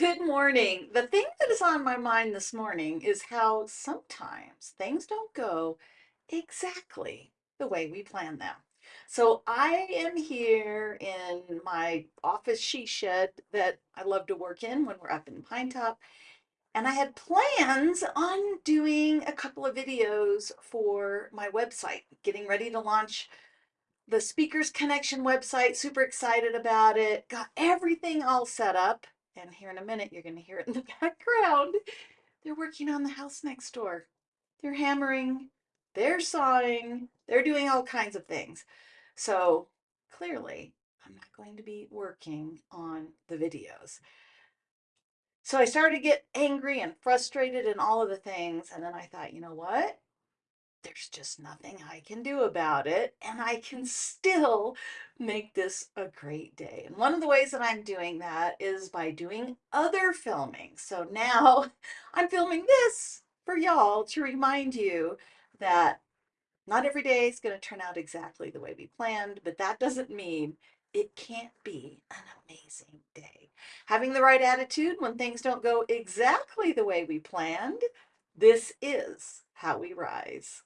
Good morning. The thing that is on my mind this morning is how sometimes things don't go exactly the way we plan them. So I am here in my office she shed that I love to work in when we're up in Pinetop. And I had plans on doing a couple of videos for my website, getting ready to launch the Speakers Connection website. Super excited about it. Got everything all set up and here in a minute you're going to hear it in the background. They're working on the house next door. They're hammering, they're sawing, they're doing all kinds of things. So clearly I'm not going to be working on the videos. So I started to get angry and frustrated and all of the things. And then I thought, you know what? There's just nothing I can do about it, and I can still make this a great day. And one of the ways that I'm doing that is by doing other filming. So now I'm filming this for y'all to remind you that not every day is going to turn out exactly the way we planned, but that doesn't mean it can't be an amazing day. Having the right attitude when things don't go exactly the way we planned, this is how we rise.